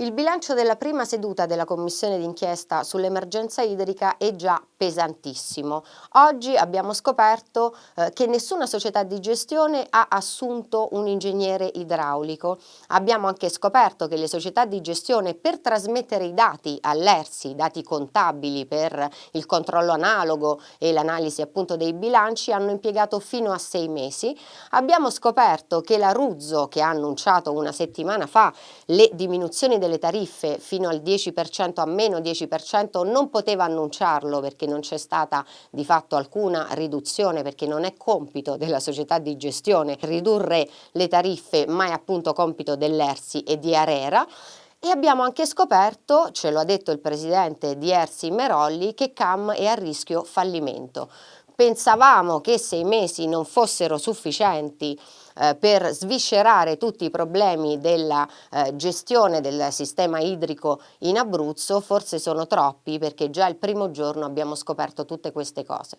Il bilancio della prima seduta della commissione d'inchiesta sull'emergenza idrica è già pesantissimo. Oggi abbiamo scoperto eh, che nessuna società di gestione ha assunto un ingegnere idraulico. Abbiamo anche scoperto che le società di gestione per trasmettere i dati all'ERSI, dati contabili per il controllo analogo e l'analisi appunto dei bilanci hanno impiegato fino a sei mesi. Abbiamo scoperto che la Ruzzo che ha annunciato una settimana fa le diminuzioni del delle tariffe fino al 10% a meno 10% non poteva annunciarlo perché non c'è stata di fatto alcuna riduzione perché non è compito della società di gestione ridurre le tariffe ma è appunto compito dell'ERSI e di Arera e abbiamo anche scoperto, ce lo ha detto il presidente di Ersi Merolli, che CAM è a rischio fallimento. Pensavamo che sei mesi non fossero sufficienti eh, per sviscerare tutti i problemi della eh, gestione del sistema idrico in Abruzzo, forse sono troppi perché già il primo giorno abbiamo scoperto tutte queste cose.